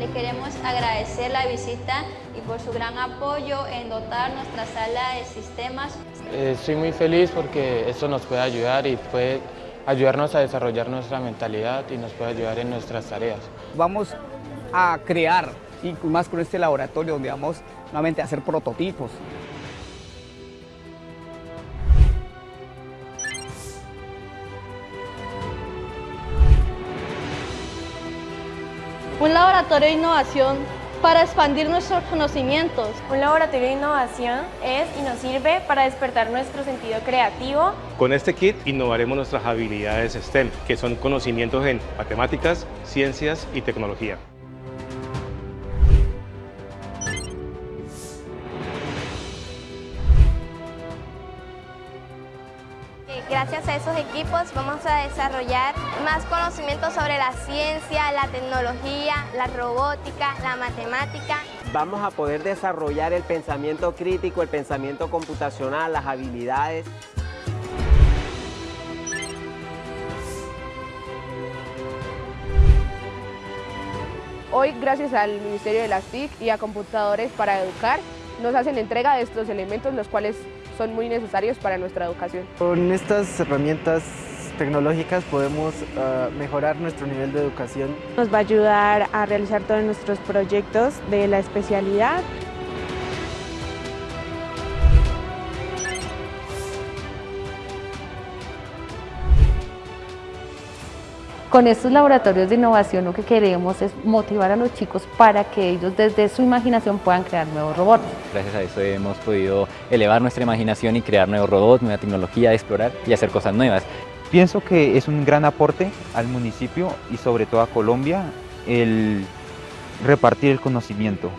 le queremos agradecer la visita y por su gran apoyo en dotar nuestra sala de sistemas. Eh, estoy muy feliz porque esto nos puede ayudar y puede ayudarnos a desarrollar nuestra mentalidad y nos puede ayudar en nuestras tareas. Vamos a crear, y más con este laboratorio donde vamos nuevamente a hacer prototipos. Un laboratorio de innovación para expandir nuestros conocimientos. Un laboratorio de innovación es y nos sirve para despertar nuestro sentido creativo. Con este kit innovaremos nuestras habilidades STEM, que son conocimientos en matemáticas, ciencias y tecnología. Gracias a esos equipos vamos a desarrollar más conocimientos sobre la ciencia, la tecnología, la robótica, la matemática. Vamos a poder desarrollar el pensamiento crítico, el pensamiento computacional, las habilidades. Hoy, gracias al Ministerio de las TIC y a Computadores para Educar, nos hacen entrega de estos elementos, los cuales son muy necesarios para nuestra educación. Con estas herramientas tecnológicas podemos uh, mejorar nuestro nivel de educación. Nos va a ayudar a realizar todos nuestros proyectos de la especialidad Con estos laboratorios de innovación lo que queremos es motivar a los chicos para que ellos desde su imaginación puedan crear nuevos robots. Gracias a eso hemos podido elevar nuestra imaginación y crear nuevos robots, nueva tecnología, explorar y hacer cosas nuevas. Pienso que es un gran aporte al municipio y sobre todo a Colombia el repartir el conocimiento.